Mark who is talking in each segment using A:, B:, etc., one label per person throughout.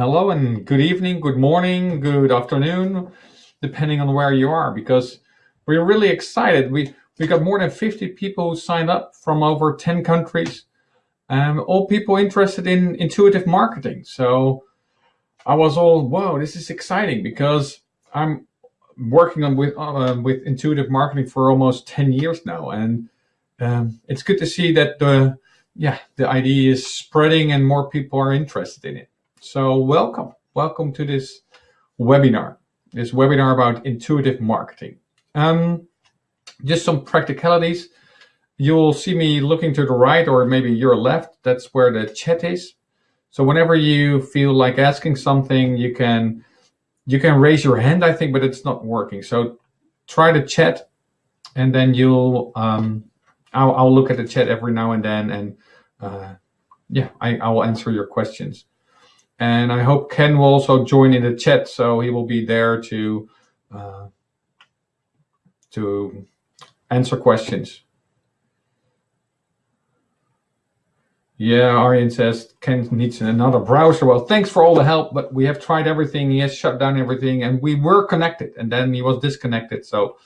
A: Hello and good evening, good morning, good afternoon, depending on where you are, because we're really excited. We we got more than 50 people who signed up from over 10 countries, um, all people interested in intuitive marketing. So I was all, whoa, this is exciting because I'm working on with uh, with intuitive marketing for almost 10 years now, and um, it's good to see that the yeah the idea is spreading and more people are interested in it. So welcome, welcome to this webinar, this webinar about intuitive marketing. Um, just some practicalities. You'll see me looking to the right or maybe your left. That's where the chat is. So whenever you feel like asking something, you can you can raise your hand, I think, but it's not working. So try the chat and then you'll um, I'll, I'll look at the chat every now and then and uh, yeah, I, I will answer your questions. And I hope Ken will also join in the chat, so he will be there to uh, to answer questions. Yeah, Arjen says Ken needs another browser. Well, thanks for all the help, but we have tried everything. He has shut down everything, and we were connected, and then he was disconnected. So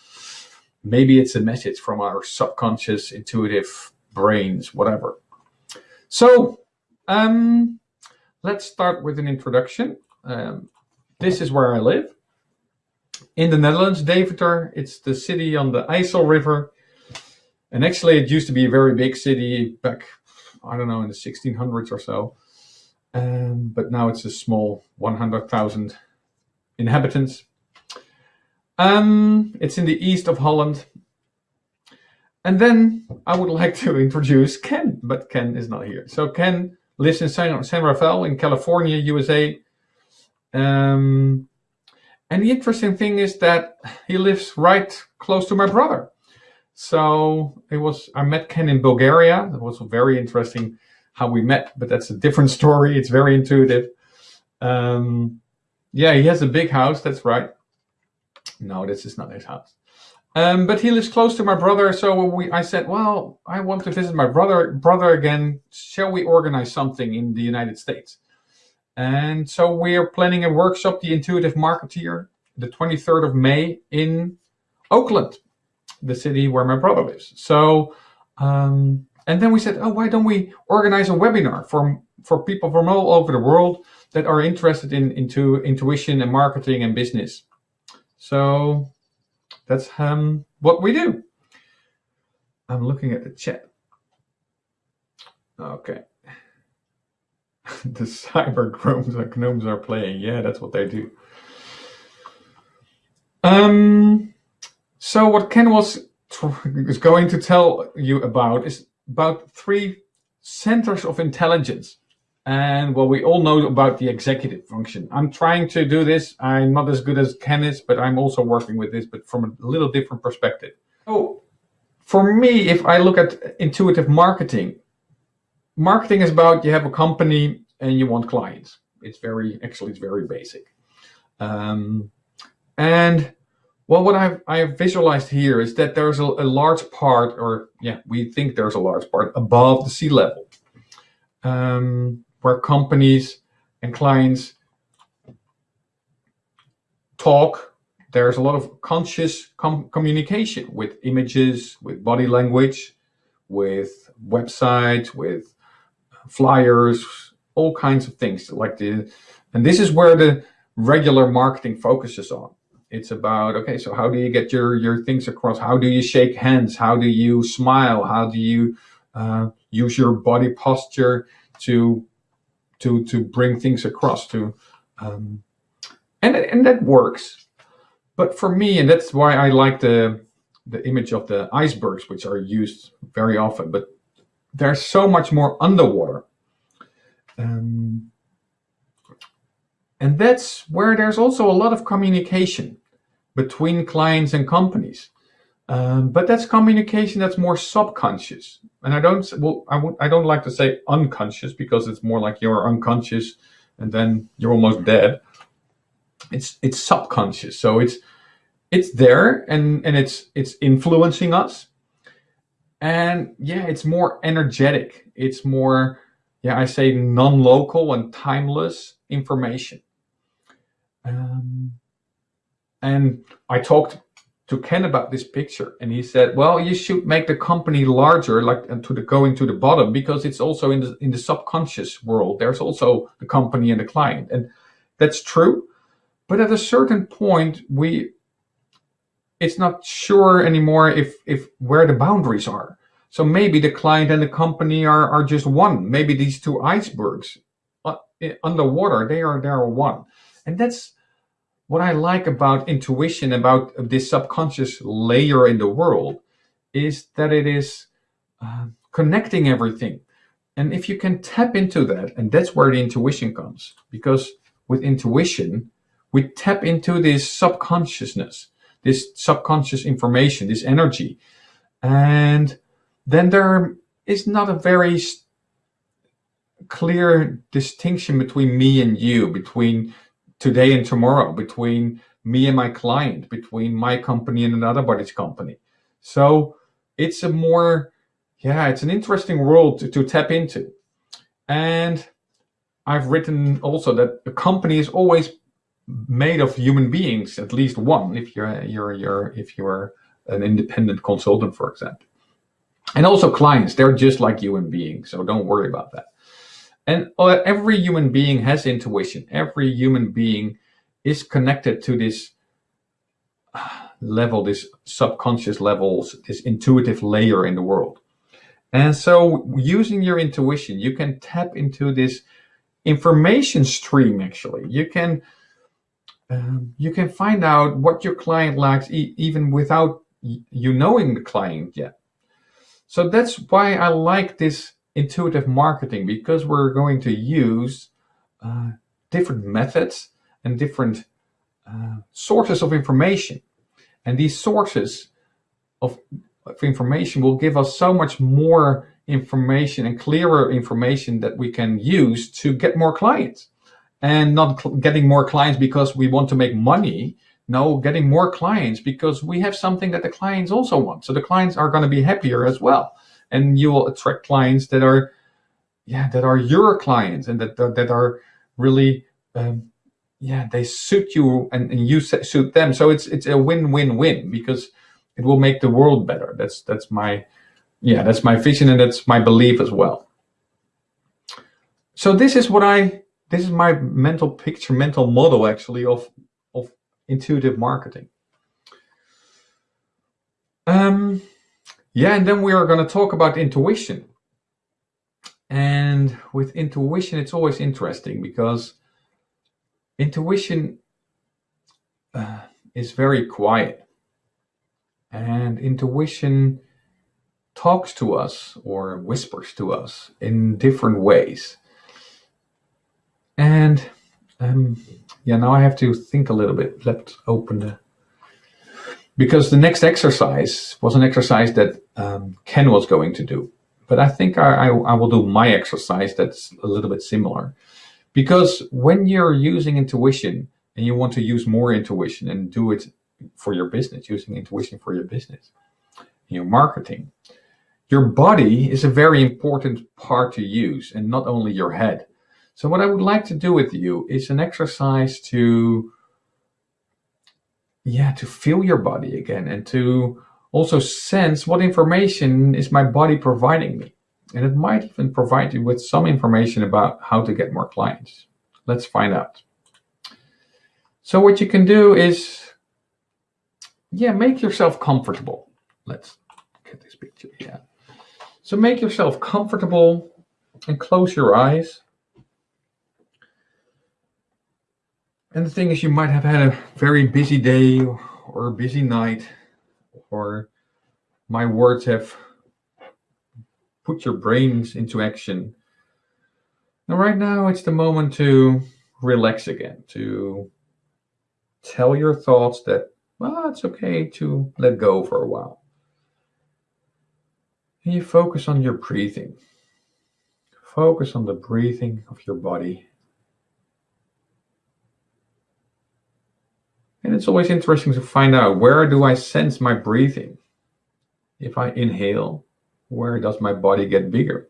A: maybe it's a message from our subconscious, intuitive brains, whatever. So um, Let's start with an introduction. Um, this is where I live. In the Netherlands, Deventer, it's the city on the IJssel River. And actually it used to be a very big city back, I don't know, in the 1600s or so. Um, but now it's a small 100,000 inhabitants. Um, it's in the east of Holland. And then I would like to introduce Ken, but Ken is not here. So Ken lives in San, San Rafael in California, USA. Um, and the interesting thing is that he lives right close to my brother. So it was, I met Ken in Bulgaria. It was very interesting how we met, but that's a different story. It's very intuitive. Um, yeah, he has a big house. That's right. No, this is not his house. Um, but he lives close to my brother, so we, I said, well, I want to visit my brother brother again. Shall we organize something in the United States? And so we are planning a workshop, The Intuitive Marketeer, the 23rd of May in Oakland, the city where my brother lives. So, um, and then we said, oh, why don't we organize a webinar for, for people from all over the world that are interested in into intuition and marketing and business. So that's um, what we do. I'm looking at the chat. Okay. the cyber gnomes are, gnomes are playing. Yeah, that's what they do. Um, so what Ken was is going to tell you about is about three centers of intelligence. And well, we all know about the executive function. I'm trying to do this. I'm not as good as Ken is, but I'm also working with this, but from a little different perspective. So for me, if I look at intuitive marketing, marketing is about you have a company and you want clients. It's very, actually, it's very basic. Um, and well, what I've, I've visualized here is that there's a, a large part, or yeah, we think there's a large part above the sea level. Um, where companies and clients talk. There's a lot of conscious com communication with images, with body language, with websites, with flyers, all kinds of things like the, and this is where the regular marketing focuses on. It's about, okay, so how do you get your, your things across? How do you shake hands? How do you smile? How do you uh, use your body posture to to to bring things across to um, and and that works. But for me and that's why I like the the image of the icebergs which are used very often but there's so much more underwater. Um, and that's where there's also a lot of communication between clients and companies um, but that's communication that's more subconscious. And I don't, well, I w I don't like to say unconscious because it's more like you're unconscious and then you're almost dead. It's, it's subconscious. So it's, it's there and, and it's, it's influencing us. And yeah, it's more energetic. It's more, yeah, I say non-local and timeless. information. Um, and I talked to Ken about this picture, and he said, "Well, you should make the company larger, like and to the going to the bottom, because it's also in the in the subconscious world. There's also the company and the client, and that's true. But at a certain point, we it's not sure anymore if if where the boundaries are. So maybe the client and the company are are just one. Maybe these two icebergs uh, underwater, they are they are one, and that's." What I like about intuition, about this subconscious layer in the world, is that it is uh, connecting everything. And if you can tap into that, and that's where the intuition comes, because with intuition, we tap into this subconsciousness, this subconscious information, this energy. And then there is not a very clear distinction between me and you, between today and tomorrow between me and my client, between my company and another body's company. So it's a more, yeah, it's an interesting world to, to tap into. And I've written also that a company is always made of human beings, at least one, if you're you're you're if you're an independent consultant, for example. And also clients, they're just like human beings, so don't worry about that. And every human being has intuition. Every human being is connected to this uh, level, this subconscious levels, this intuitive layer in the world. And so using your intuition, you can tap into this information stream actually. You can um, you can find out what your client likes e even without you knowing the client yet. So that's why I like this intuitive marketing because we're going to use uh, different methods and different uh, sources of information. And these sources of, of, information will give us so much more information and clearer information that we can use to get more clients. And not getting more clients because we want to make money. No, getting more clients because we have something that the clients also want. So the clients are going to be happier as well and you will attract clients that are yeah that are your clients and that that are really um, yeah they suit you and, and you suit them. So it's it's a win-win-win because it will make the world better. That's that's my yeah that's my vision and that's my belief as well. So this is what i this is my mental picture mental model actually of of intuitive marketing. Um yeah, and then we are going to talk about intuition. And with intuition, it's always interesting because intuition uh, is very quiet. And intuition talks to us or whispers to us in different ways. And um, yeah, now I have to think a little bit. Let's open the because the next exercise was an exercise that um, Ken was going to do. But I think I, I, I, will do my exercise that's a little bit similar. Because when you're using intuition and you want to use more intuition and do it for your business, using intuition for your business, your marketing, your body is a very important part to use and not only your head. So what I would like to do with you is an exercise to yeah, to feel your body again and to also sense what information is my body providing me. And it might even provide you with some information about how to get more clients. Let's find out. So what you can do is, yeah, make yourself comfortable. Let's get this picture, yeah. So make yourself comfortable and close your eyes. And the thing is, you might have had a very busy day or a busy night, or my words have put your brains into action. And right now, it's the moment to relax again, to tell your thoughts that, well, it's okay to let go for a while. And you focus on your breathing. Focus on the breathing of your body And it's always interesting to find out where do I sense my breathing? If I inhale, where does my body get bigger?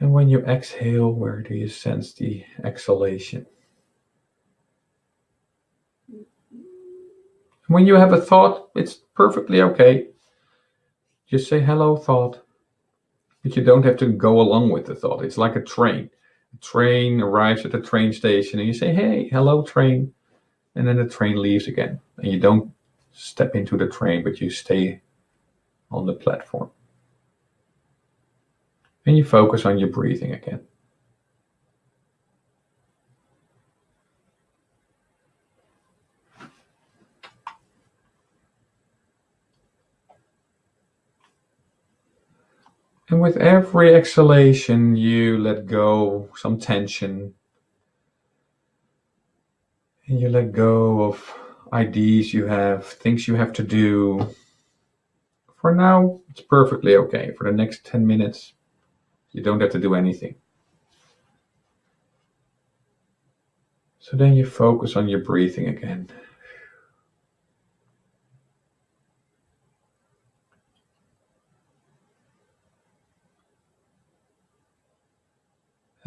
A: And when you exhale, where do you sense the exhalation? When you have a thought, it's perfectly okay. Just say hello, thought. But you don't have to go along with the thought. It's like a train. Train arrives at the train station and you say, hey, hello, train. And then the train leaves again. And you don't step into the train, but you stay on the platform. And you focus on your breathing again. And with every exhalation, you let go some tension. And you let go of ideas you have, things you have to do. For now, it's perfectly okay. For the next 10 minutes, you don't have to do anything. So then you focus on your breathing again.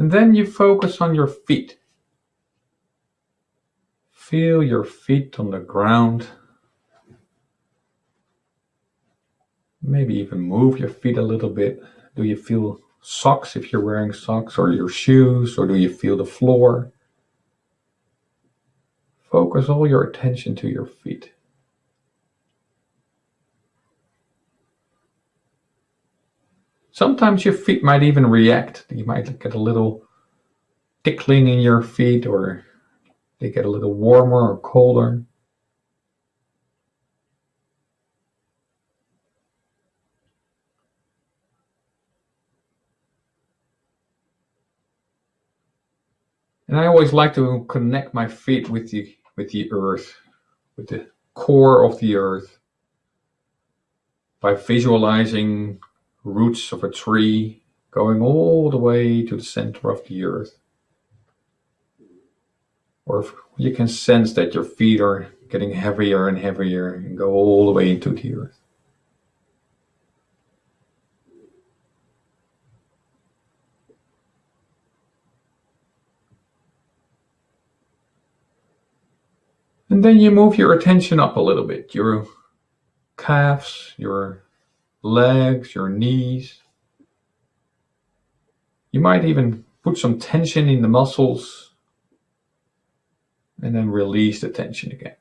A: And then you focus on your feet. Feel your feet on the ground. Maybe even move your feet a little bit. Do you feel socks if you're wearing socks or your shoes or do you feel the floor? Focus all your attention to your feet. Sometimes your feet might even react. You might get a little tickling in your feet or they get a little warmer or colder. And I always like to connect my feet with the with the earth, with the core of the earth by visualizing roots of a tree going all the way to the center of the earth. Or you can sense that your feet are getting heavier and heavier and go all the way into the earth. And then you move your attention up a little bit, your calves, your legs, your knees. You might even put some tension in the muscles and then release the tension again.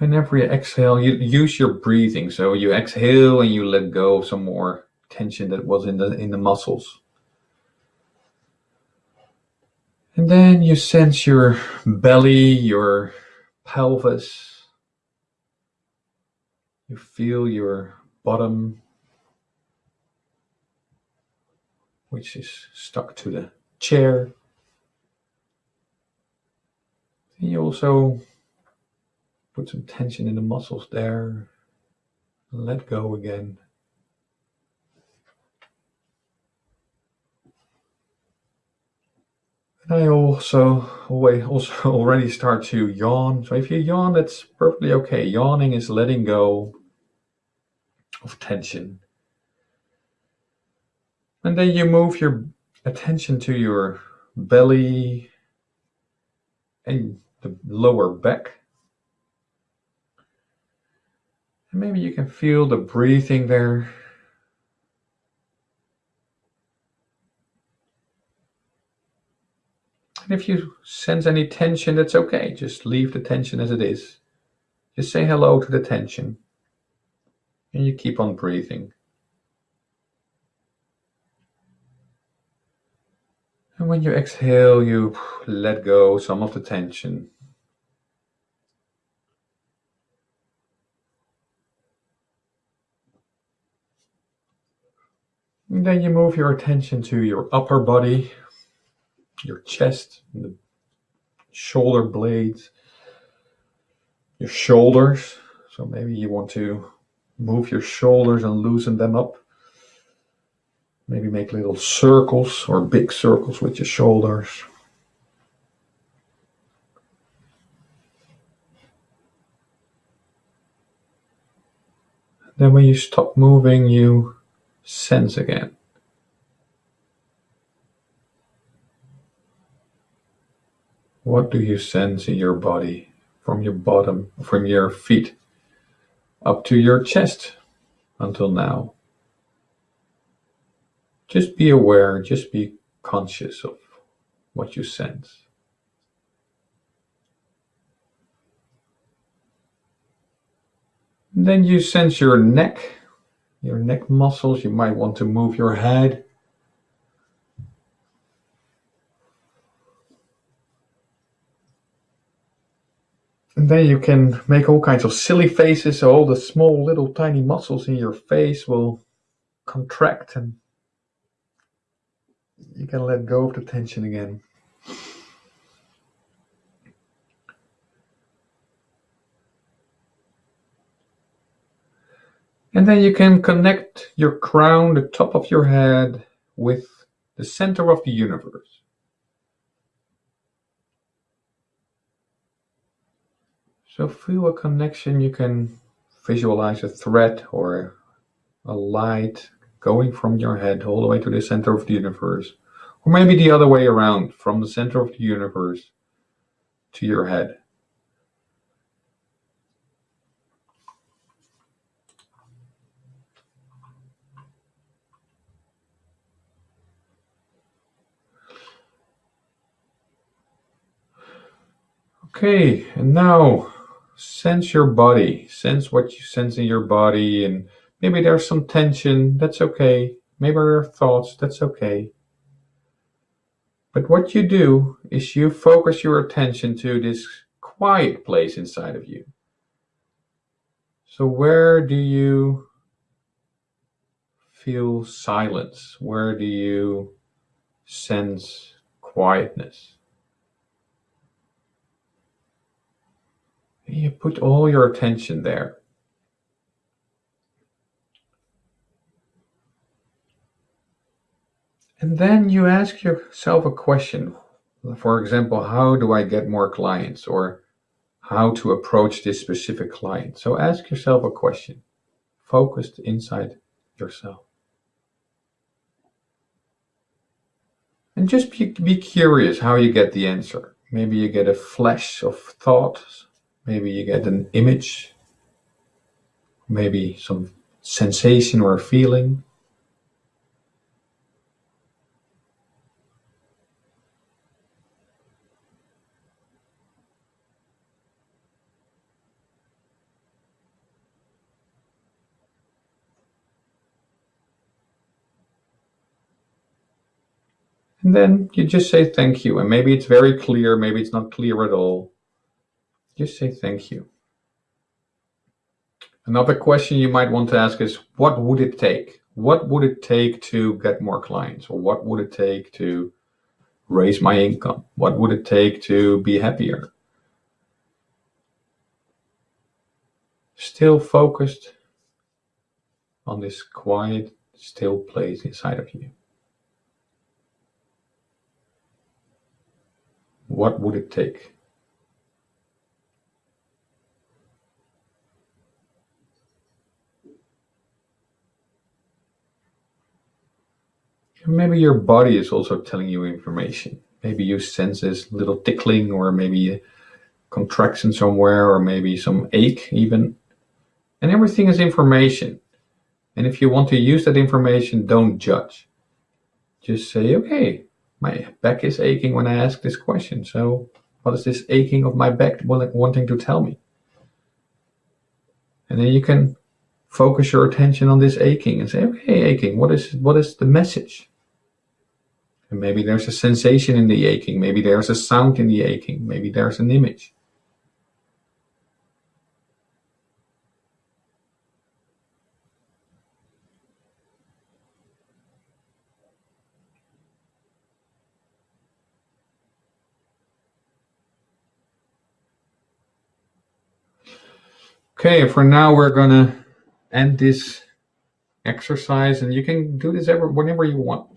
A: And every exhale, you use your breathing. So you exhale and you let go of some more tension that was in the in the muscles. And then you sense your belly, your pelvis. You feel your bottom, which is stuck to the chair. And you also put some tension in the muscles there. Let go again. And I also oh always also already start to yawn. So if you yawn, that's perfectly okay. Yawning is letting go of tension. And then you move your attention to your belly and the lower back. And maybe you can feel the breathing there. And if you sense any tension, that's okay. Just leave the tension as it is. Just say hello to the tension. And you keep on breathing. And when you exhale, you let go some of the tension. And then you move your attention to your upper body, your chest, the shoulder blades, your shoulders. So maybe you want to move your shoulders and loosen them up. Maybe make little circles or big circles with your shoulders. Then when you stop moving, you sense again. What do you sense in your body from your bottom, from your feet up to your chest until now? Just be aware, just be conscious of what you sense. Then you sense your neck, your neck muscles. You might want to move your head. And then you can make all kinds of silly faces. So all the small little tiny muscles in your face will contract and you can let go of the tension again. And then you can connect your crown, the top of your head, with the center of the universe. So feel a connection. You can visualize a thread or a light going from your head all the way to the center of the universe. Or maybe the other way around, from the center of the universe to your head. Okay, and now sense your body. Sense what you sense in your body, and maybe there's some tension. That's okay. Maybe there are thoughts. That's okay. But what you do is you focus your attention to this quiet place inside of you. So, where do you feel silence? Where do you sense quietness? You put all your attention there. And then you ask yourself a question. For example, how do I get more clients? Or how to approach this specific client. So ask yourself a question, focused inside yourself. And just be, be curious how you get the answer. Maybe you get a flash of thought Maybe you get an image, maybe some sensation or feeling. And then you just say thank you. And maybe it's very clear, maybe it's not clear at all. Just say thank you. Another question you might want to ask is, what would it take? What would it take to get more clients? Or what would it take to raise my income? What would it take to be happier? Still focused on this quiet, still place inside of you. What would it take? Maybe your body is also telling you information. Maybe you sense this little tickling or maybe a contraction somewhere or maybe some ache even. And everything is information. And if you want to use that information, don't judge. Just say, okay, my back is aching when I ask this question. So what is this aching of my back wanting to tell me? And then you can focus your attention on this aching and say, okay, aching, what is, what is the message? And maybe there's a sensation in the aching. Maybe there's a sound in the aching. Maybe there's an image. Okay, for now we're gonna end this exercise and you can do this ever whenever you want.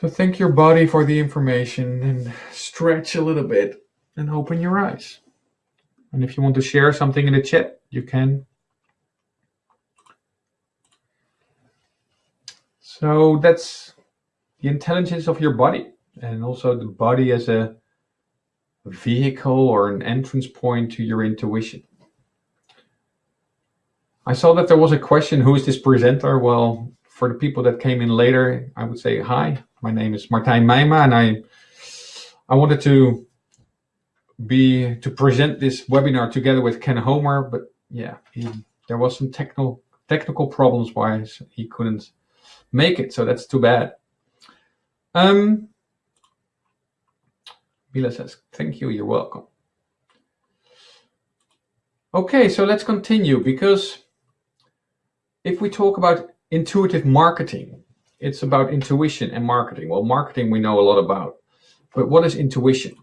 A: So thank your body for the information and stretch a little bit and open your eyes. And if you want to share something in the chat, you can. So that's the intelligence of your body and also the body as a vehicle or an entrance point to your intuition. I saw that there was a question, who is this presenter? Well, for the people that came in later, I would say hi my name is Martijn Meijma and I, I wanted to be, to present this webinar together with Ken Homer, but yeah, he, there was some technical, technical problems why he couldn't make it. So that's too bad. Um, Bila says, thank you, you're welcome. Okay, so let's continue because if we talk about intuitive marketing, it's about intuition and marketing. Well, marketing we know a lot about, but what is intuition?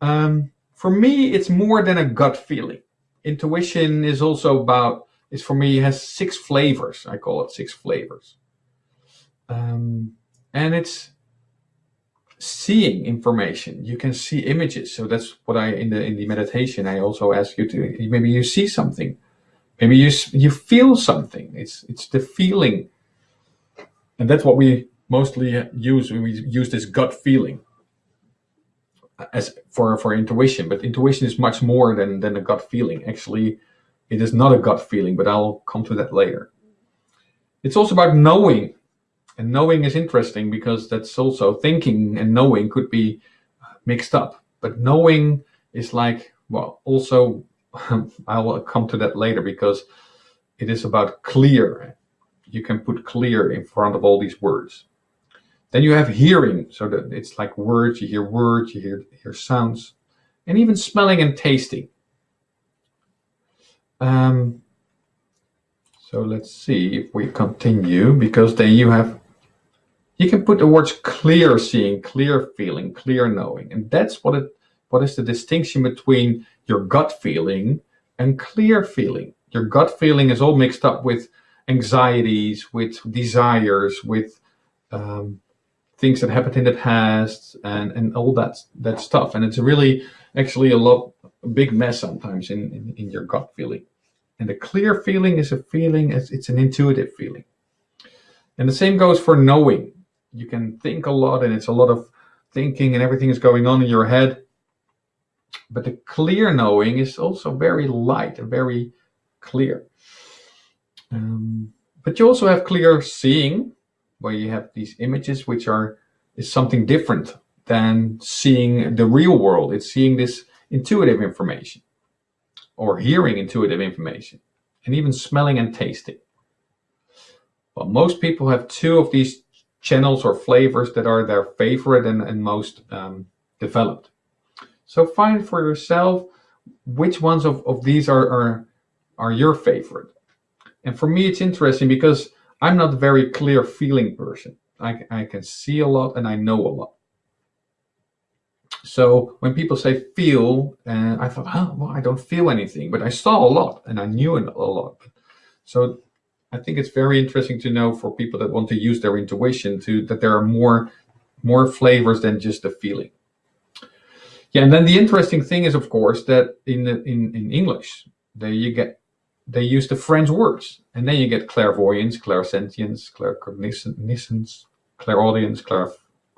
A: Um, for me, it's more than a gut feeling. Intuition is also about, is for me, has six flavors. I call it six flavors. Um, and it's seeing information. You can see images. So that's what I, in the, in the meditation, I also ask you to, maybe you see something. Maybe you, you feel something. It's, it's the feeling. And that's what we mostly use. We use this gut feeling as for, for intuition, but intuition is much more than, than a gut feeling. Actually, it is not a gut feeling, but I'll come to that later. It's also about knowing and knowing is interesting because that's also thinking and knowing could be mixed up. But knowing is like, well, also, I will come to that later because it is about clear. You can put clear in front of all these words. Then you have hearing, so that it's like words, you hear words, you hear, hear sounds, and even smelling and tasting. Um, so let's see if we continue, because then you have you can put the words clear seeing, clear feeling, clear knowing. And that's what it what is the distinction between your gut feeling and clear feeling. Your gut feeling is all mixed up with anxieties, with desires, with um, things that happened in the past and, and all that that stuff. And it's really actually a lot a big mess sometimes in, in, in your gut feeling. And the clear feeling is a feeling, it's, it's an intuitive feeling. And the same goes for knowing you can think a lot and it's a lot of thinking and everything is going on in your head. But the clear knowing is also very light and very clear. Um, but you also have clear seeing, where you have these images which are is something different than seeing the real world. It's seeing this intuitive information or hearing intuitive information and even smelling and tasting. Well, most people have two of these channels or flavors that are their favorite and, and most um, developed. So find for yourself which ones of, of these are, are, are your favorite. And for me, it's interesting because I'm not a very clear feeling person. I, I can see a lot and I know a lot. So when people say feel, uh, I thought, oh, well, I don't feel anything, but I saw a lot and I knew a lot. So I think it's very interesting to know for people that want to use their intuition to that there are more more flavors than just the feeling. Yeah, and then the interesting thing is, of course, that in in in English, there you get they use the French words, and then you get clairvoyance, clairsentience, claircognizance, clairaudience, clair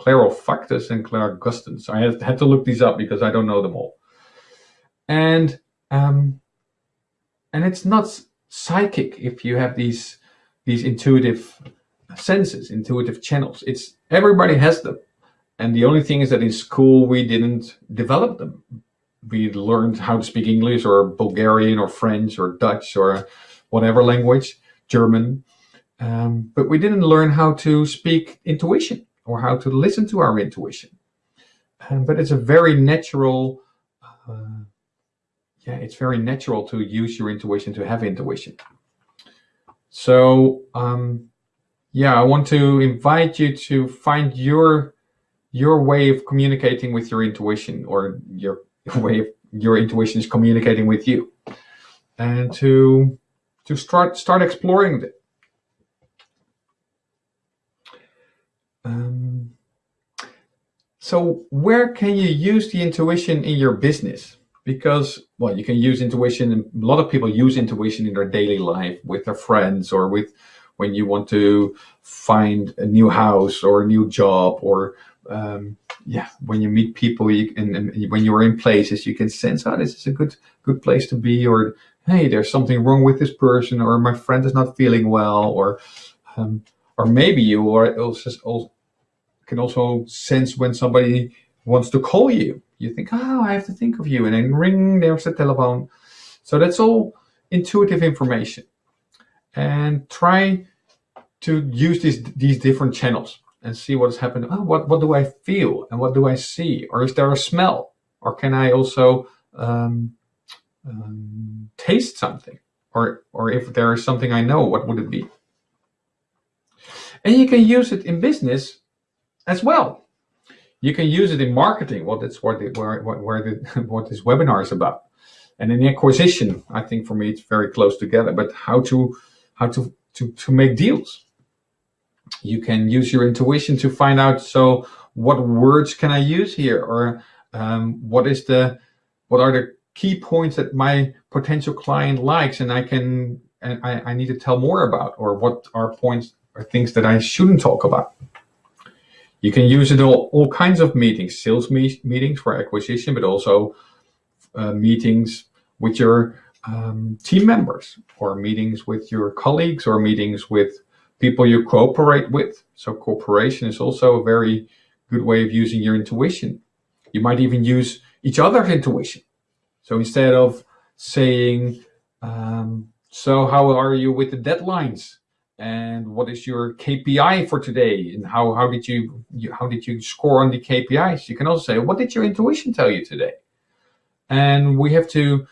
A: clairolfactus, and clairgustance. I had, had to look these up because I don't know them all. And um, and it's not psychic if you have these these intuitive senses, intuitive channels. It's everybody has them. And the only thing is that in school we didn't develop them. We learned how to speak English or Bulgarian or French or Dutch or whatever language, German. Um, but we didn't learn how to speak intuition or how to listen to our intuition. Um, but it's a very natural uh, yeah, it's very natural to use your intuition to have intuition. So um, yeah, I want to invite you to find your your way of communicating with your intuition or your way your intuition is communicating with you and to to start start exploring it. Um, so where can you use the intuition in your business? because well you can use intuition and a lot of people use intuition in their daily life with their friends or with when you want to find a new house or a new job or um, yeah, when you meet people you, and, and, when you're in places, you can sense, oh, this is a good good place to be, or hey, there's something wrong with this person, or my friend is not feeling well, or um, or maybe you are also, also can also sense when somebody wants to call you. You think, oh, I have to think of you, and then ring, there's the telephone. So that's all intuitive information, and try to use these these different channels and see what is happening. Oh, what, what do I feel and what do I see? Or is there a smell? Or can I also um, um, taste something? Or, or if there is something I know, what would it be? And you can use it in business as well. You can use it in marketing. Well, that's what the, where, where the, what this webinar is about. And in acquisition, I think for me it's very close together. But how to how to to, to make deals you can use your intuition to find out so what words can I use here or um, what is the what are the key points that my potential client likes and I can and I, I need to tell more about or what are points or things that I shouldn't talk about. You can use it all, all kinds of meetings, sales me meetings for acquisition, but also uh, meetings with your um, team members or meetings with your colleagues or meetings with people you cooperate with. So cooperation is also a very good way of using your intuition. You might even use each other's intuition. So instead of saying, um, so how are you with the deadlines? And what is your KPI for today? And how, how did you, you how did you score on the KPIs? You can also say, what did your intuition tell you today? And we have to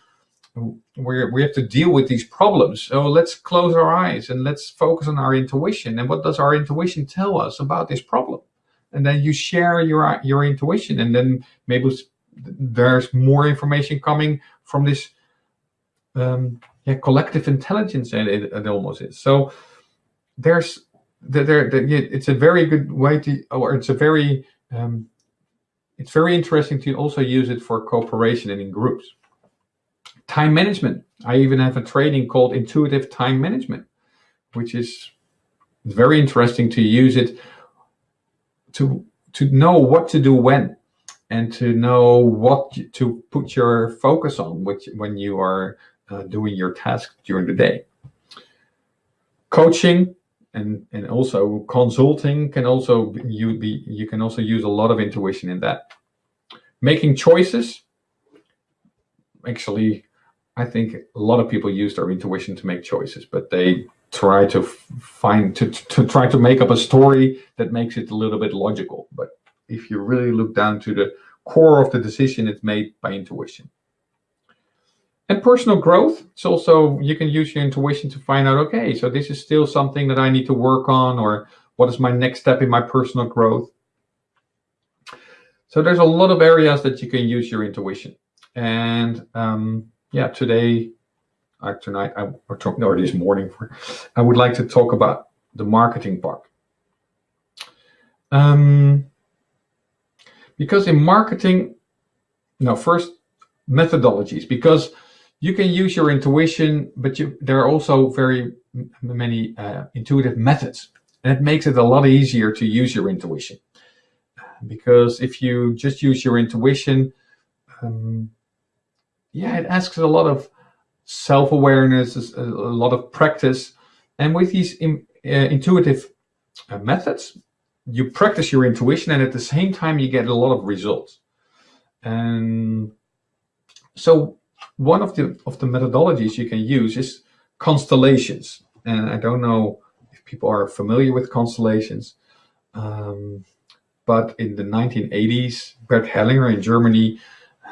A: we we have to deal with these problems. So let's close our eyes and let's focus on our intuition. And what does our intuition tell us about this problem? And then you share your your intuition, and then maybe there's more information coming from this um, yeah, collective intelligence. And it, it almost is. So there's there, there, it's a very good way to, or it's a very um, it's very interesting to also use it for cooperation and in groups. Time management. I even have a training called Intuitive Time Management, which is very interesting to use it to to know what to do when and to know what to put your focus on which, when you are uh, doing your task during the day. Coaching and, and also consulting can also you be you can also use a lot of intuition in that. Making choices actually I think a lot of people use their intuition to make choices, but they try to find to, to try to make up a story that makes it a little bit logical. But if you really look down to the core of the decision, it's made by intuition. And personal growth, it's also, you can use your intuition to find out, okay, so this is still something that I need to work on, or what is my next step in my personal growth? So there's a lot of areas that you can use your intuition. And um, yeah, today, uh, tonight, I, or, talk, or this morning, for, I would like to talk about the marketing part. Um, because in marketing, now first methodologies, because you can use your intuition, but you, there are also very many uh, intuitive methods. And it makes it a lot easier to use your intuition. Because if you just use your intuition, um, yeah, it asks a lot of self-awareness, a lot of practice. And with these in, uh, intuitive uh, methods, you practice your intuition and at the same time you get a lot of results. And so one of the of the methodologies you can use is constellations. And I don't know if people are familiar with constellations, um, but in the 1980s, Bert Hellinger in Germany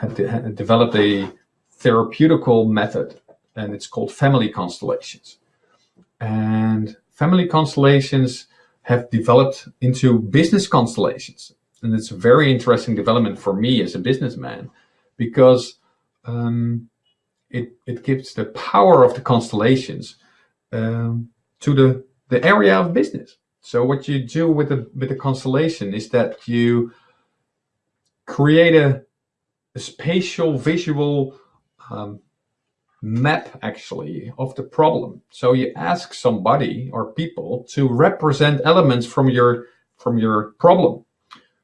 A: had, de had developed a therapeutical method and it's called family constellations. And family constellations have developed into business constellations. And it's a very interesting development for me as a businessman because um, it, it gives the power of the constellations um, to the, the area of business. So what you do with the, with the constellation is that you create a, a spatial visual um, map actually of the problem. So you ask somebody or people to represent elements from your from your problem.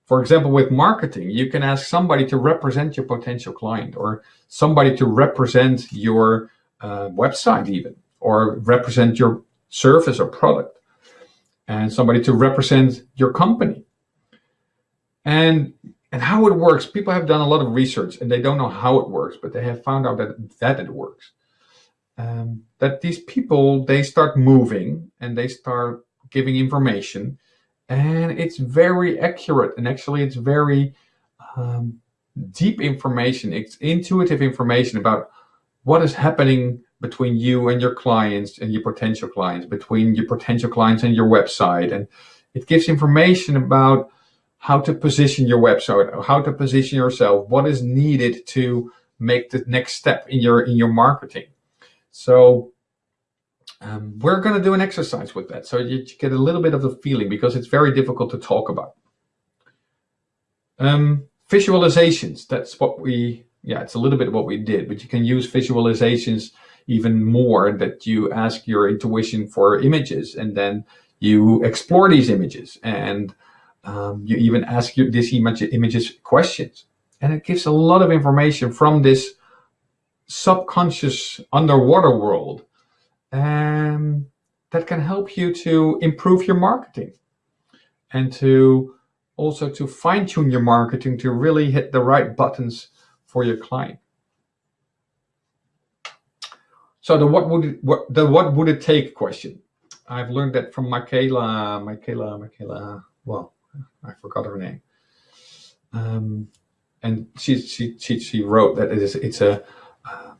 A: For example, with marketing, you can ask somebody to represent your potential client or somebody to represent your uh, website even or represent your service or product and somebody to represent your company. And and how it works, people have done a lot of research and they don't know how it works, but they have found out that, that it works. Um, that these people, they start moving and they start giving information and it's very accurate and actually it's very um, deep information. It's intuitive information about what is happening between you and your clients and your potential clients, between your potential clients and your website. And it gives information about how to position your website, how to position yourself, what is needed to make the next step in your in your marketing. So um, we're going to do an exercise with that, so you get a little bit of the feeling because it's very difficult to talk about. Um, visualizations, that's what we, yeah, it's a little bit what we did, but you can use visualizations even more that you ask your intuition for images and then you explore these images and um, you even ask your, this image, images questions. And it gives a lot of information from this subconscious underwater world um, that can help you to improve your marketing and to also to fine tune your marketing to really hit the right buttons for your client. So the what would it, what the what would it take question. I've learned that from Michaela, Michaela, Michaela. Well, I forgot her name. Um, and she, she, she, she wrote that it is, it's a uh,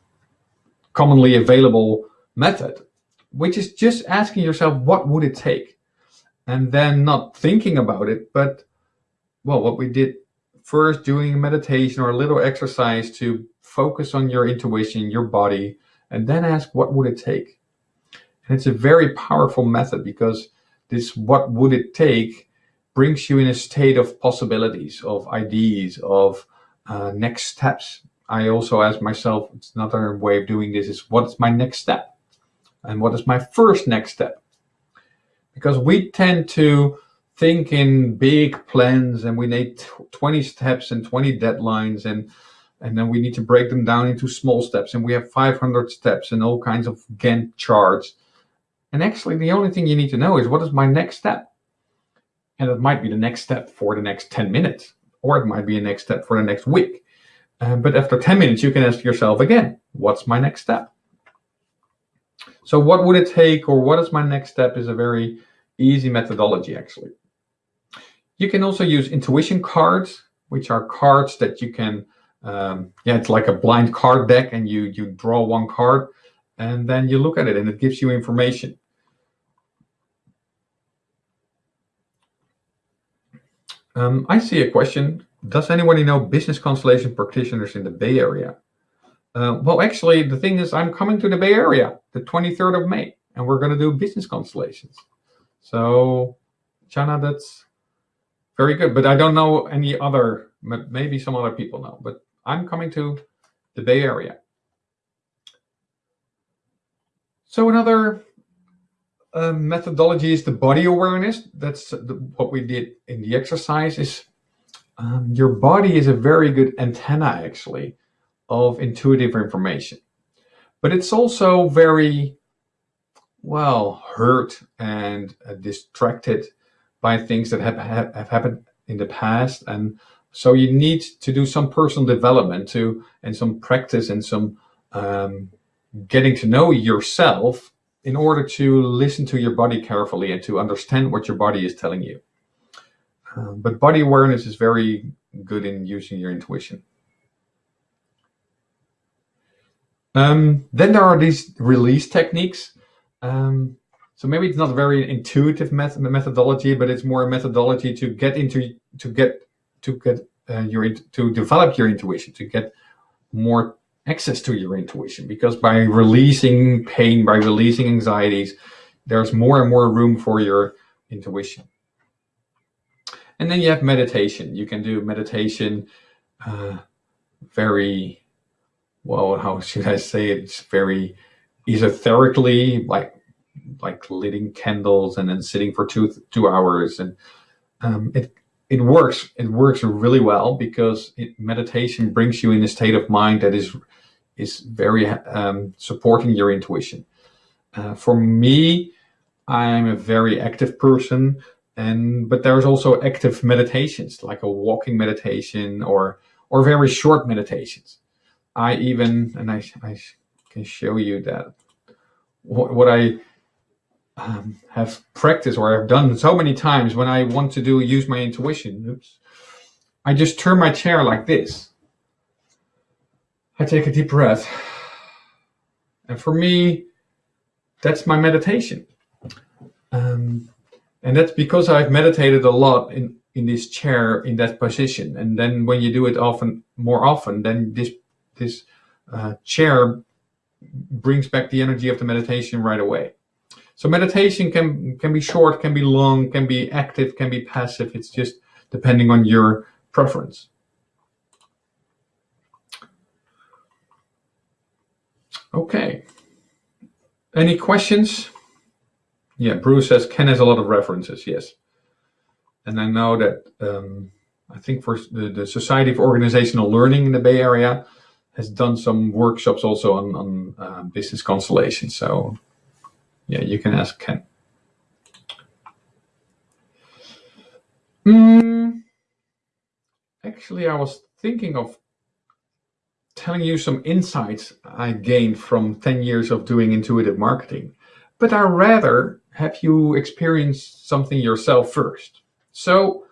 A: commonly available method, which is just asking yourself, what would it take? And then not thinking about it, but well, what we did first doing a meditation or a little exercise to focus on your intuition, your body, and then ask, what would it take? And it's a very powerful method because this, what would it take brings you in a state of possibilities, of ideas, of uh, next steps. I also ask myself, it's another way of doing this is what's my next step? And what is my first next step? Because we tend to think in big plans and we need 20 steps and 20 deadlines and and then we need to break them down into small steps and we have 500 steps and all kinds of Gantt charts. And actually the only thing you need to know is what is my next step? And it might be the next step for the next 10 minutes, or it might be a next step for the next week. Um, but after 10 minutes, you can ask yourself again, what's my next step? So what would it take or what is my next step is a very easy methodology actually. You can also use intuition cards, which are cards that you can, um, yeah, it's like a blind card deck and you, you draw one card and then you look at it and it gives you information. Um, I see a question. Does anybody know business constellation practitioners in the Bay Area? Uh, well, actually, the thing is, I'm coming to the Bay Area the 23rd of May, and we're going to do business constellations. So, Chana, that's very good. But I don't know any other, maybe some other people know, but I'm coming to the Bay Area. So another uh, methodology is the body awareness. That's the, what we did in the exercise is um, your body is a very good antenna actually of intuitive information. But it's also very, well, hurt and uh, distracted by things that have, have, have happened in the past. And so you need to do some personal development to, and some practice and some um, getting to know yourself in order to listen to your body carefully and to understand what your body is telling you. Um, but body awareness is very good in using your intuition. Um, then there are these release techniques. Um, so maybe it's not a very intuitive method methodology, but it's more a methodology to get into to get to get uh, your to develop your intuition, to get more access to your intuition because by releasing pain, by releasing anxieties, there's more and more room for your intuition. And then you have meditation. You can do meditation uh, very well, how should I say it? It's very esoterically like like lighting candles and then sitting for two two hours and um, it it works it works really well because it, meditation brings you in a state of mind that is is very um, supporting your intuition. Uh, for me, I'm a very active person, and but there's also active meditations like a walking meditation or or very short meditations. I even and I, I can show you that what, what I um, have practiced or I've done so many times when I want to do use my intuition. Oops. I just turn my chair like this. I take a deep breath. And for me, that's my meditation. Um, and that's because I've meditated a lot in, in this chair in that position. And then when you do it often, more often, then this, this uh, chair brings back the energy of the meditation right away. So meditation can can be short, can be long, can be active, can be passive. It's just depending on your preference. Okay. Any questions? Yeah, Bruce says Ken has a lot of references. Yes, and I know that um, I think for the, the Society of Organizational Learning in the Bay Area has done some workshops also on on uh, business constellation. So yeah, you can ask Ken. Mm, actually, I was thinking of telling you some insights I gained from 10 years of doing intuitive marketing, but I rather have you experience something yourself first. So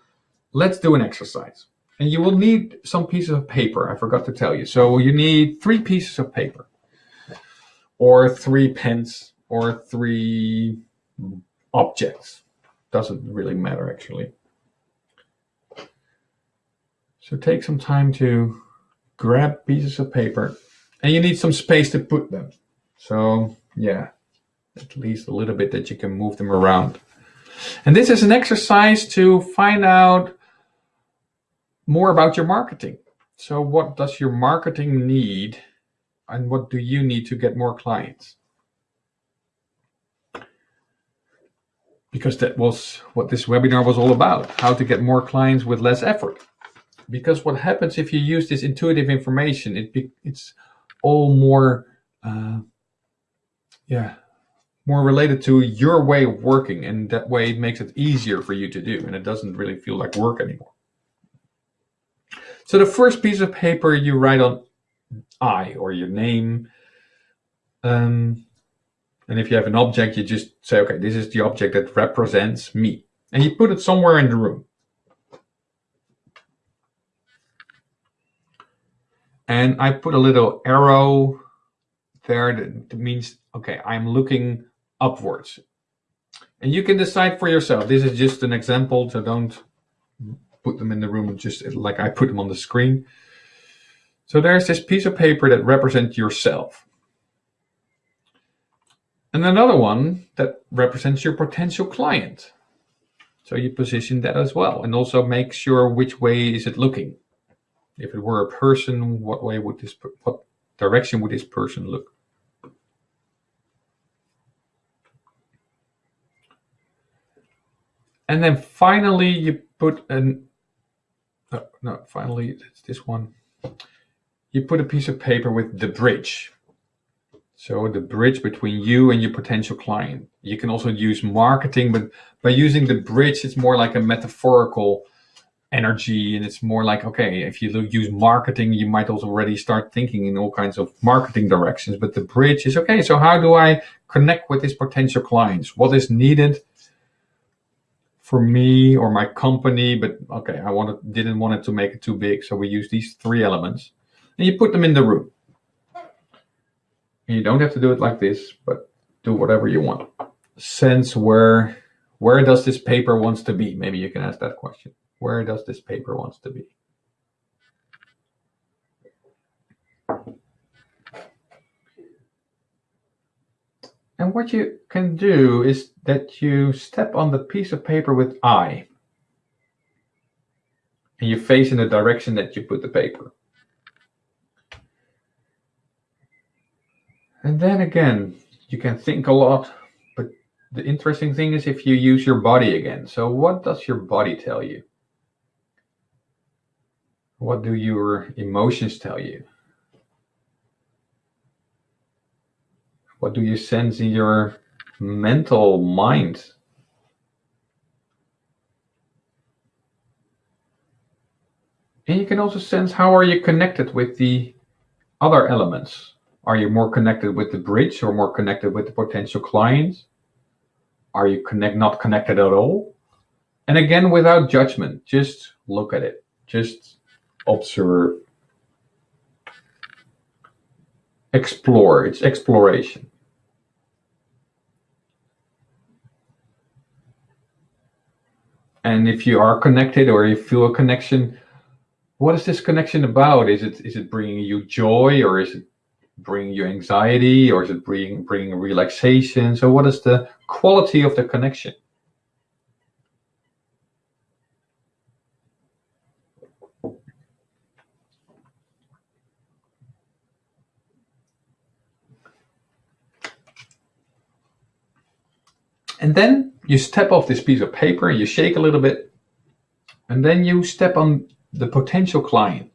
A: let's do an exercise. And you will need some pieces of paper, I forgot to tell you. So you need three pieces of paper or three pens or three objects. Doesn't really matter actually. So take some time to grab pieces of paper and you need some space to put them. So yeah, at least a little bit that you can move them around. And this is an exercise to find out more about your marketing. So what does your marketing need and what do you need to get more clients? Because that was what this webinar was all about, how to get more clients with less effort. Because what happens if you use this intuitive information, it be, it's all more, uh, yeah, more related to your way of working. And that way it makes it easier for you to do. And it doesn't really feel like work anymore. So the first piece of paper you write on I or your name, um, and if you have an object, you just say, okay, this is the object that represents me. And you put it somewhere in the room. And I put a little arrow there that means, okay, I'm looking upwards. And you can decide for yourself. This is just an example, so don't put them in the room just like I put them on the screen. So there's this piece of paper that represents yourself. And another one that represents your potential client. So you position that as well and also make sure which way is it looking. If it were a person, what way would this, what direction would this person look? And then finally you put an, no, no, finally it's this one. You put a piece of paper with the bridge so the bridge between you and your potential client. You can also use marketing, but by using the bridge, it's more like a metaphorical energy. And it's more like, okay, if you use marketing, you might also already start thinking in all kinds of marketing directions. But the bridge is, okay, so how do I connect with these potential clients? What is needed for me or my company? But okay, I wanted, didn't want it to make it too big. So we use these three elements and you put them in the room. You don't have to do it like this, but do whatever you want. Sense where where does this paper wants to be? Maybe you can ask that question. Where does this paper wants to be? And what you can do is that you step on the piece of paper with I. And you face in the direction that you put the paper. And then again, you can think a lot, but the interesting thing is if you use your body again. So what does your body tell you? What do your emotions tell you? What do you sense in your mental mind? And you can also sense how are you connected with the other elements. Are you more connected with the bridge or more connected with the potential clients? Are you connect not connected at all? And again, without judgment, just look at it. Just observe. Explore. It's exploration. And if you are connected or you feel a connection, what is this connection about? Is it is it bringing you joy or is it bringing you anxiety or is it bringing bringing relaxation? So what is the quality of the connection? And then you step off this piece of paper, you shake a little bit, and then you step on the potential client.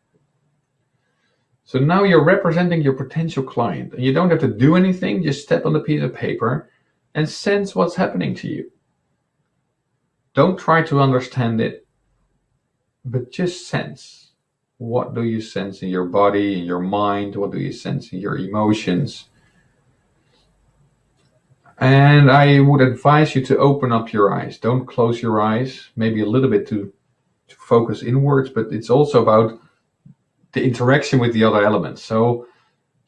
A: So now you're representing your potential client and you don't have to do anything, just step on the piece of paper and sense what's happening to you. Don't try to understand it, but just sense. What do you sense in your body, in your mind? What do you sense in your emotions? And I would advise you to open up your eyes. Don't close your eyes, maybe a little bit to to focus inwards, but it's also about the interaction with the other elements. So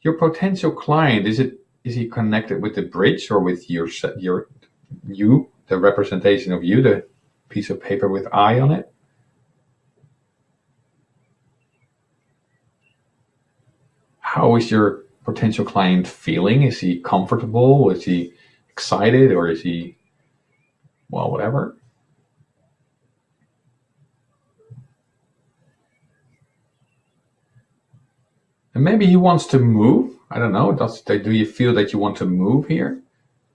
A: your potential client, is it is he connected with the bridge or with your your you, the representation of you, the piece of paper with I on it? How is your potential client feeling? Is he comfortable? Is he excited or is he well whatever? And maybe he wants to move. I don't know. Does, do you feel that you want to move here?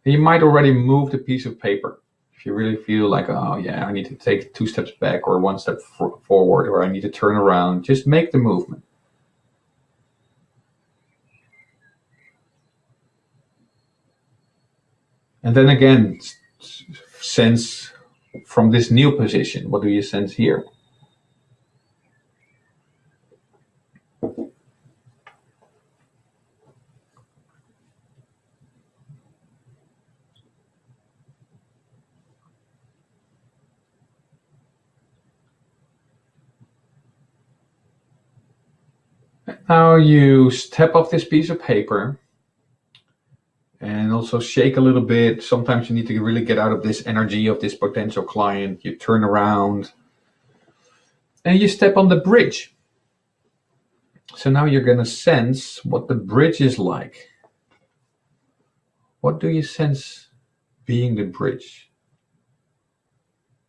A: You might already move the piece of paper. If you really feel like, oh yeah, I need to take two steps back or one step forward or I need to turn around, just make the movement. And then again, sense from this new position, what do you sense here? Now you step off this piece of paper and also shake a little bit. Sometimes you need to really get out of this energy of this potential client. You turn around and you step on the bridge. So now you're going to sense what the bridge is like. What do you sense being the bridge?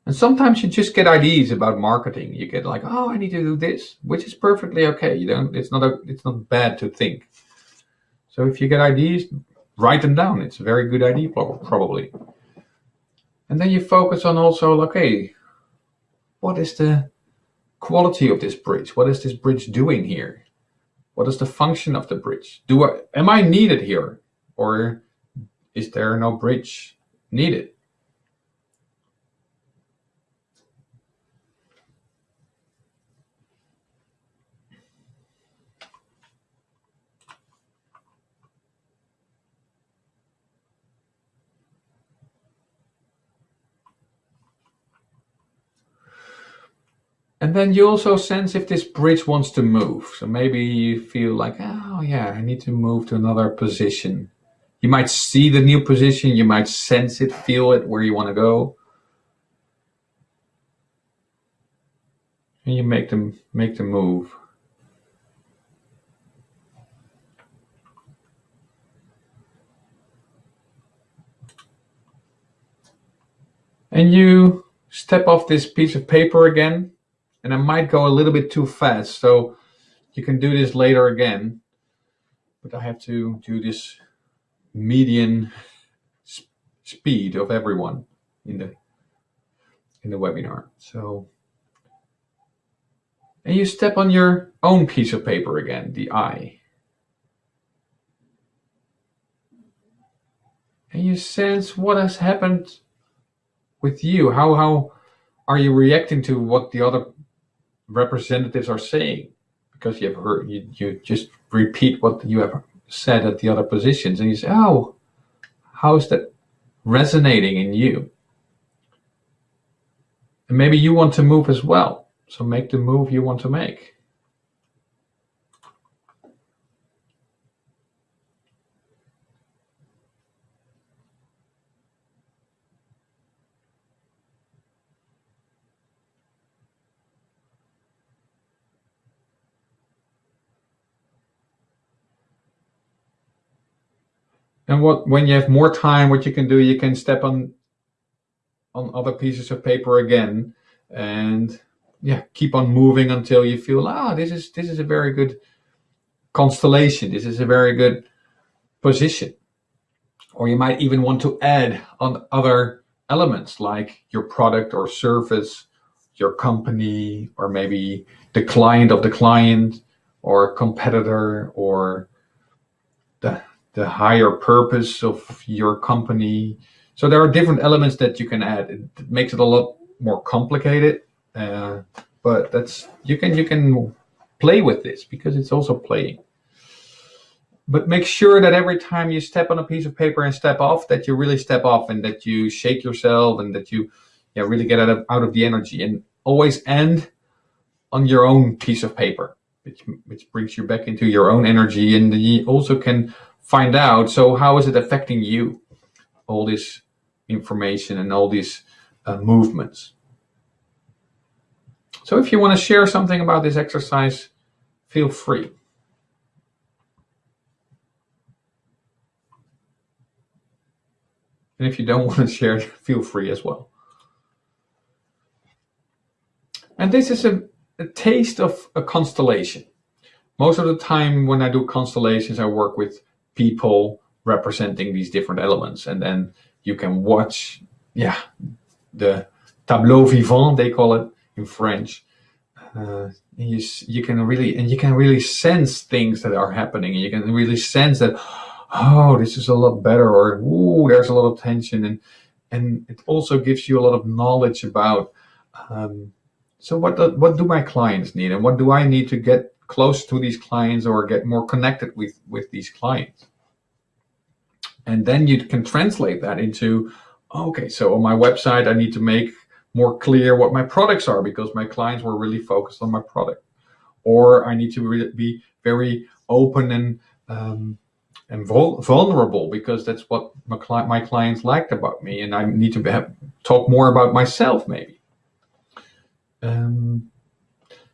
A: And sometimes you just get ideas about marketing. You get like, oh, I need to do this, which is perfectly okay. You don't. It's not a. It's not bad to think. So if you get ideas, write them down. It's a very good idea, probably. And then you focus on also, okay, what is the quality of this bridge? What is this bridge doing here? What is the function of the bridge? Do I am I needed here, or is there no bridge needed? And then you also sense if this bridge wants to move. So maybe you feel like, oh yeah, I need to move to another position. You might see the new position, you might sense it, feel it, where you want to go. And you make them make the move. And you step off this piece of paper again and I might go a little bit too fast. So you can do this later again, but I have to do this median speed of everyone in the in the webinar. So, and you step on your own piece of paper again, the I. And you sense what has happened with you. How how are you reacting to what the other representatives are saying? Because you have heard you, you just repeat what you have said at the other positions and you say, Oh, how is that resonating in you? And maybe you want to move as well. So make the move you want to make. And what when you have more time, what you can do, you can step on on other pieces of paper again and yeah keep on moving until you feel ah this is this is a very good constellation. This is a very good position. Or you might even want to add on other elements like your product or service your company or maybe the client of the client or competitor or the the higher purpose of your company so there are different elements that you can add. It makes it a lot more complicated, uh, but that's you can you can play with this because it's also playing. But make sure that every time you step on a piece of paper and step off, that you really step off and that you shake yourself and that you yeah, really get out of, out of the energy and always end on your own piece of paper, which, which brings you back into your own energy. And you also can find out, so how is it affecting you? All this information and all these uh, movements. So if you want to share something about this exercise, feel free. And if you don't want to share, feel free as well. And this is a, a taste of a constellation. Most of the time when I do constellations, I work with people representing these different elements. And then you can watch, yeah, the tableau vivant, they call it in French. Uh, you, you can really, and you can really sense things that are happening. And you can really sense that, oh, this is a lot better, or, ooh, there's a lot of tension. And, and it also gives you a lot of knowledge about, um, so what do, what do my clients need and what do I need to get close to these clients or get more connected with, with these clients? And then you can translate that into, okay, so on my website, I need to make more clear what my products are because my clients were really focused on my product. Or I need to be very open and um, and vul vulnerable because that's what my, cli my, clients liked about me. And I need to have, talk more about myself maybe. Um,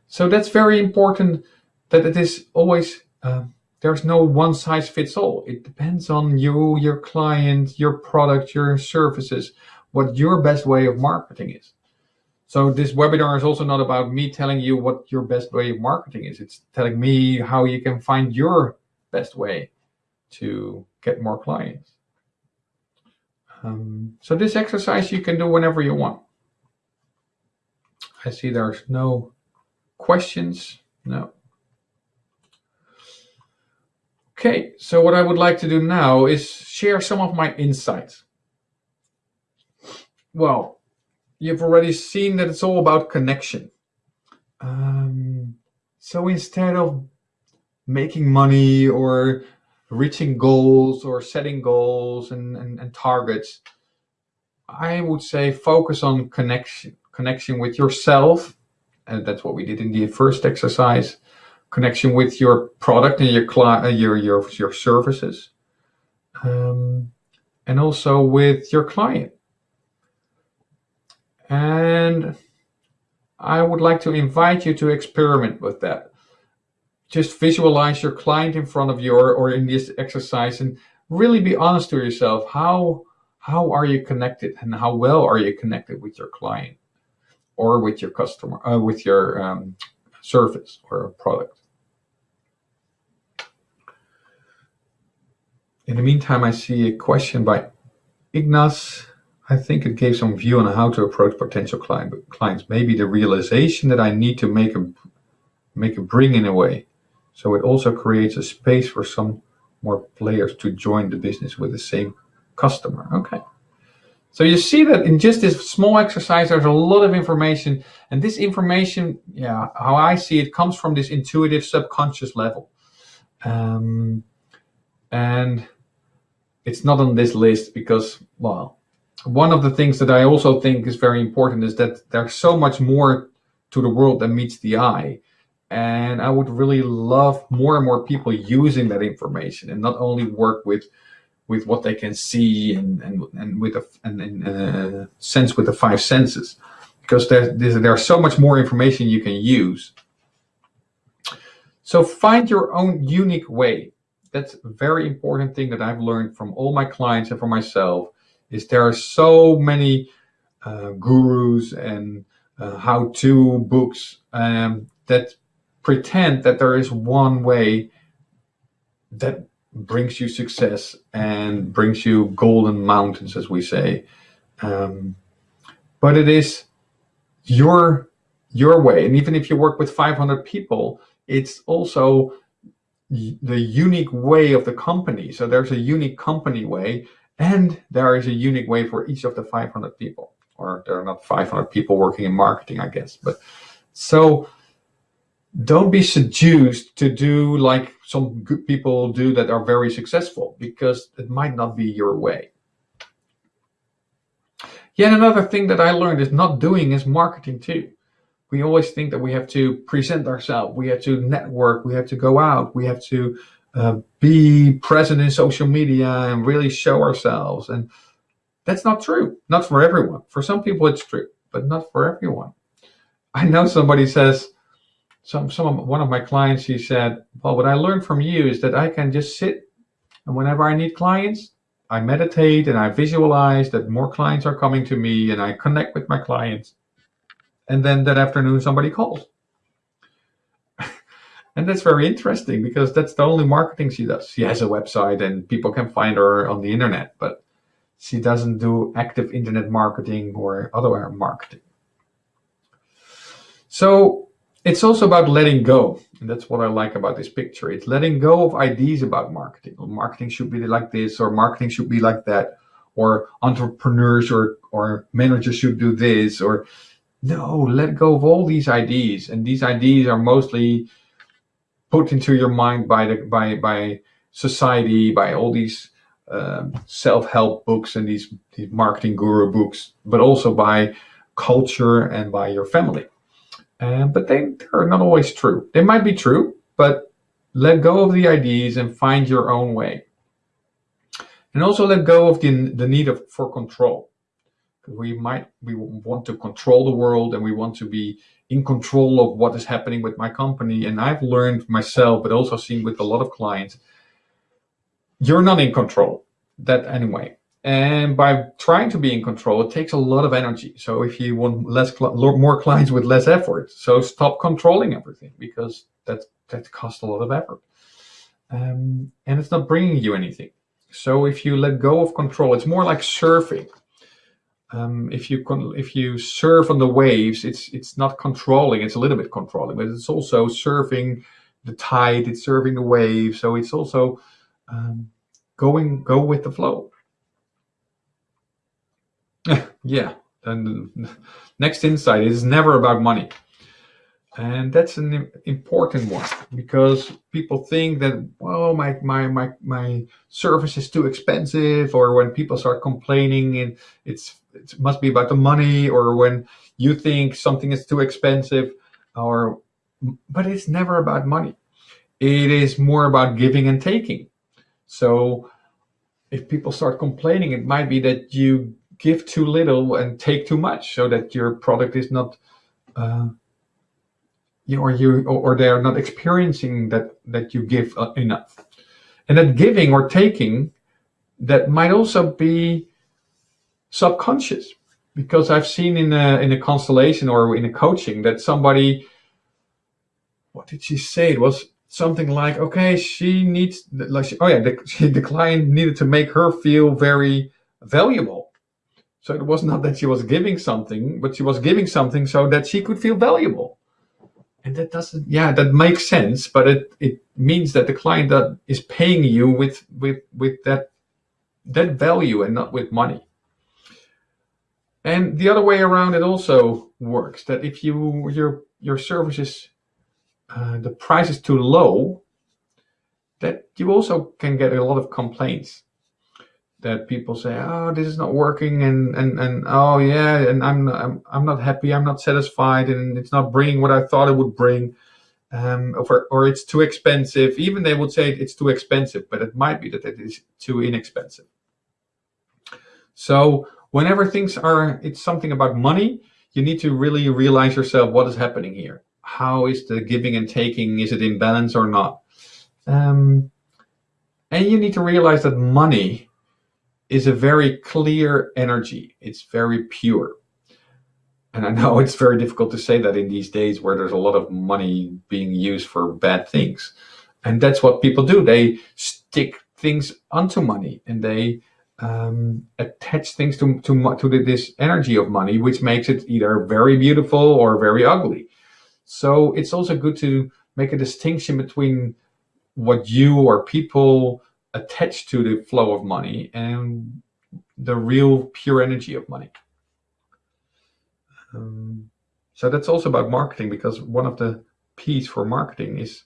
A: so that's very important that it is always uh, there's no one size fits all. It depends on you, your client, your product, your services, what your best way of marketing is. So this webinar is also not about me telling you what your best way of marketing is. It's telling me how you can find your best way to get more clients. Um, so this exercise you can do whenever you want. I see there's no questions. No. Okay, so what I would like to do now is share some of my insights. Well, you've already seen that it's all about connection. Um, so instead of making money or reaching goals or setting goals and, and, and targets, I would say focus on connection, connection with yourself. And that's what we did in the first exercise connection with your product and your uh, your your your services, um, and also with your client. And I would like to invite you to experiment with that. Just visualize your client in front of you or, or in this exercise and really be honest to yourself. How, how are you connected and how well are you connected with your client or with your customer, uh, with your um, service or product? In the meantime, I see a question by Ignas. I think it gave some view on how to approach potential client, clients. Maybe the realization that I need to make a make a bring in a way. So it also creates a space for some more players to join the business with the same customer. Okay. So you see that in just this small exercise, there's a lot of information. And this information, yeah, how I see it, comes from this intuitive subconscious level. Um, and it's not on this list because, well, one of the things that I also think is very important is that there's so much more to the world than meets the eye. And I would really love more and more people using that information and not only work with with what they can see and and, and with a and, and uh, sense with the five senses because there's, there's so much more information you can use. So find your own unique way. That's a very important thing that I've learned from all my clients and for myself is there are so many uh, gurus and uh, how-to books um, that pretend that there is one way that brings you success and brings you golden mountains, as we say. Um, but it is your your way, and even if you work with 500 people, it's also the unique way of the company. So there's a unique company way, and there is a unique way for each of the 500 people. Or there are not 500 people working in marketing, I guess. But so don't be seduced to do like some good people do that are very successful because it might not be your way. Yet another thing that I learned is not doing is marketing too. We always think that we have to present ourselves, we have to network, we have to go out, we have to uh, be present in social media and really show ourselves. And that's not true. Not for everyone. For some people it's true, but not for everyone. I know somebody says, some some one of my clients he said well what i learned from you is that i can just sit and whenever i need clients i meditate and i visualize that more clients are coming to me and i connect with my clients and then that afternoon somebody calls and that's very interesting because that's the only marketing she does she has a website and people can find her on the internet but she doesn't do active internet marketing or other marketing so it's also about letting go. And that's what I like about this picture. It's letting go of ideas about marketing. Well, marketing should be like this, or marketing should be like that, or entrepreneurs or, or managers should do this, or no, let go of all these ideas. And these ideas are mostly put into your mind by the by by society, by all these um, self-help books and these, these marketing guru books, but also by culture and by your family. But they, they're not always true. They might be true, but let go of the ideas and find your own way. And also let go of the, the need of, for control. We might we want to control the world and we want to be in control of what is happening with my company. And I've learned myself, but also seen with a lot of clients, you're not in control. That anyway. And by trying to be in control, it takes a lot of energy. So if you want less, more clients with less effort, so stop controlling everything because that that costs a lot of effort, um, and it's not bringing you anything. So if you let go of control, it's more like surfing. Um, if you if you surf on the waves, it's it's not controlling. It's a little bit controlling, but it's also surfing the tide. It's surfing the wave. So it's also um, going go with the flow. yeah, and next insight is never about money. And that's an important one because people think that, well, my, my, my, my service is too expensive, or when people start complaining and it's, it must be about the money, or when you think something is too expensive, or, but it's never about money. It is more about giving and taking. So if people start complaining, it might be that you give too little and take too much so that your product is not uh, you or you or, they are not experiencing that that you give uh, enough and that giving or taking that might also be subconscious because I've seen in a in a constellation or in a coaching that somebody what did she say it was something like, okay, she needs, like, she, oh yeah, the, she, the client needed to make her feel very valuable. So it was not that she was giving something, but she was giving something so that she could feel valuable. And that doesn't, yeah, that makes sense, but it, it means that the client that is paying you with, with, with that, that value and not with money. And the other way around, it also works that if you, your, your service is, uh, the price is too low, that you also can get a lot of complaints that people say, "Oh, this is not working," and and and oh yeah, and I'm I'm I'm not happy, I'm not satisfied, and it's not bringing what I thought it would bring, um, or or it's too expensive. Even they would say it's too expensive, but it might be that it is too inexpensive. So whenever things are, it's something about money, you need to really realize yourself what is happening here. How is the giving and taking? Is it in balance or not? Um, and you need to realize that money is a very clear energy. It's very pure. And I know it's very difficult to say that in these days where there's a lot of money being used for bad things. And that's what people do. They stick things onto money and they um, attach things to, to, to this energy of money, which makes it either very beautiful or very ugly. So it's also good to make a distinction between what you or people attached to the flow of money and the real pure energy of money. Um, so that's also about marketing because one of the P's for marketing is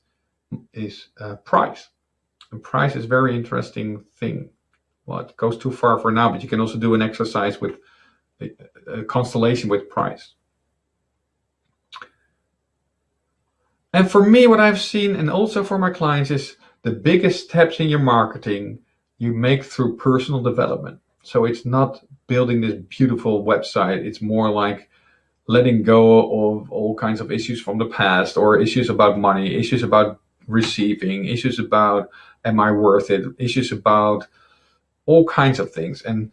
A: is uh, price. And price is a very interesting thing. Well, it goes too far for now, but you can also do an exercise with a, a constellation with price. And for me, what I've seen, and also for my clients, is the biggest steps in your marketing you make through personal development. So it's not building this beautiful website. It's more like letting go of all kinds of issues from the past or issues about money, issues about receiving, issues about am I worth it, issues about all kinds of things. And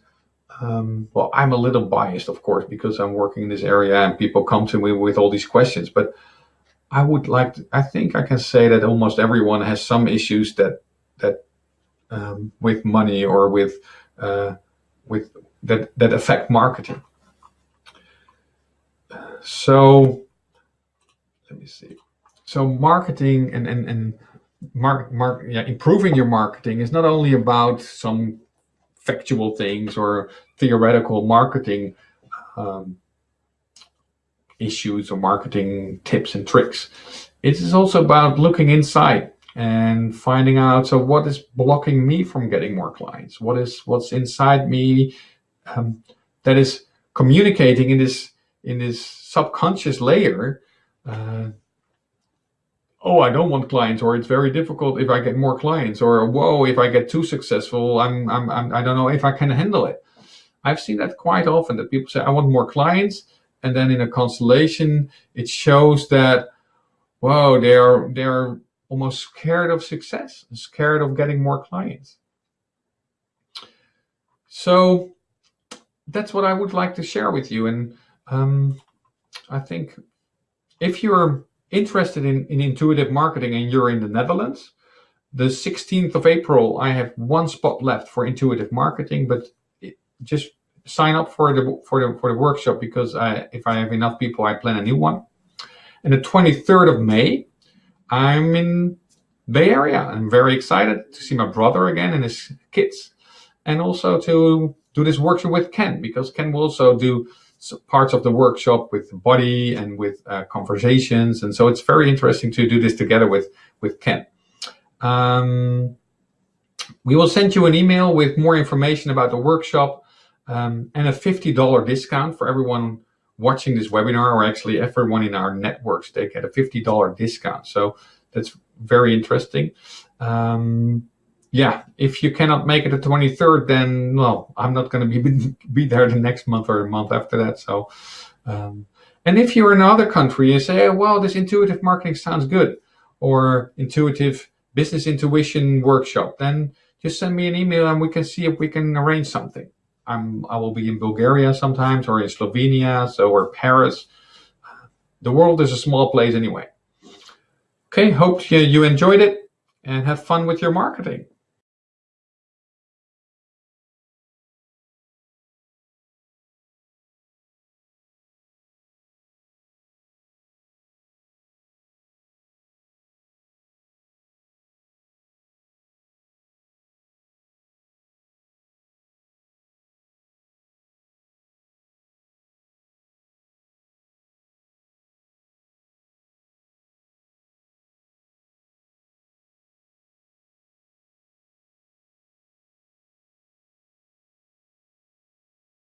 A: um, well, I'm a little biased, of course, because I'm working in this area and people come to me with all these questions. But I would like to, I think I can say that almost everyone has some issues that that um, with money or with uh, with that that affect marketing. So let me see. So marketing and and and mark mark yeah improving your marketing is not only about some factual things or theoretical marketing um, issues or marketing tips and tricks. It is also about looking inside and finding out so what is blocking me from getting more clients what is what's inside me um, that is communicating in this in this subconscious layer uh, oh i don't want clients or it's very difficult if i get more clients or whoa if i get too successful i'm i'm, I'm i don't know if i can handle it i've seen that quite often that people say i want more clients and then in a constellation it shows that whoa they're they're almost scared of success scared of getting more clients. So that's what i would like to share with you. And um, i think if you're interested in, in intuitive marketing and you're in the netherlands the 16th of april i have one spot left for intuitive marketing but it, just sign up for the for the for the workshop because I, if I have enough people, I plan a new one. And the 23rd of May, I'm in Bay Area. I'm very excited to see my brother again and his kids, and also to do this workshop with Ken because Ken will also do parts of the workshop with the body and with uh, conversations, and so it's very interesting to do this together with with Ken. Um, we will send you an email with more information about the workshop um, and a $50 discount for everyone watching this webinar or actually everyone in our networks they get a $50 discount. So that's very interesting. Um, yeah if you cannot make it the 23rd then well, i'm not going to be be there the next month or a month after that. So um, and if you're in another country you say oh, well this intuitive marketing sounds good or intuitive business intuition workshop then just send me an email and we can see if we can arrange something I'm I will be in Bulgaria sometimes or in Slovenia, so or Paris. The world is a small place anyway. Okay, hope you, you enjoyed it and have fun with your marketing.